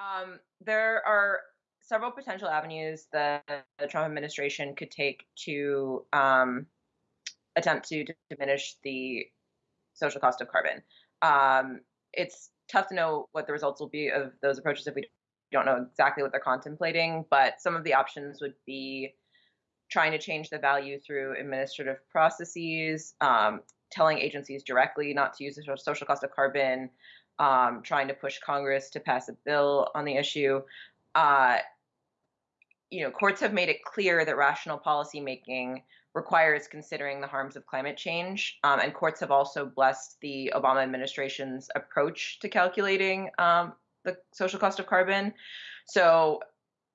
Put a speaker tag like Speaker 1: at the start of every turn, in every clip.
Speaker 1: Um, there are several potential avenues that the Trump administration could take to um, attempt to diminish the social cost of carbon. Um, it's tough to know what the results will be of those approaches if we don't know exactly what they're contemplating, but some of the options would be trying to change the value through administrative processes, um, telling agencies directly not to use the social cost of carbon, um, trying to push Congress to pass a bill on the issue. Uh, you know, courts have made it clear that rational policymaking requires considering the harms of climate change, um, and courts have also blessed the Obama administration's approach to calculating um, the social cost of carbon. So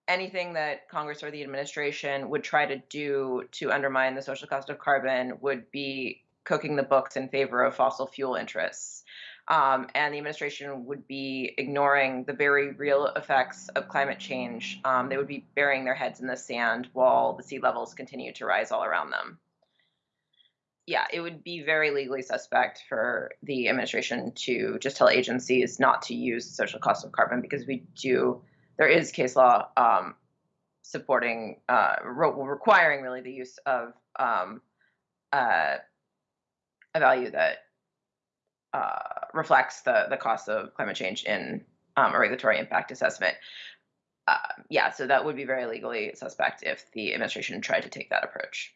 Speaker 1: anything that Congress or the administration would try to do to undermine the social cost of carbon would be cooking the books in favor of fossil fuel interests um, and the administration would be ignoring the very real effects of climate change. Um, they would be burying their heads in the sand while the sea levels continue to rise all around them. Yeah, it would be very legally suspect for the administration to just tell agencies not to use the social cost of carbon because we do, there is case law um, supporting, uh, re- requiring really the use of um, uh, a value that uh, reflects the the cost of climate change in um, a regulatory impact assessment. Uh, yeah, so that would be very legally suspect if the administration tried to take that approach.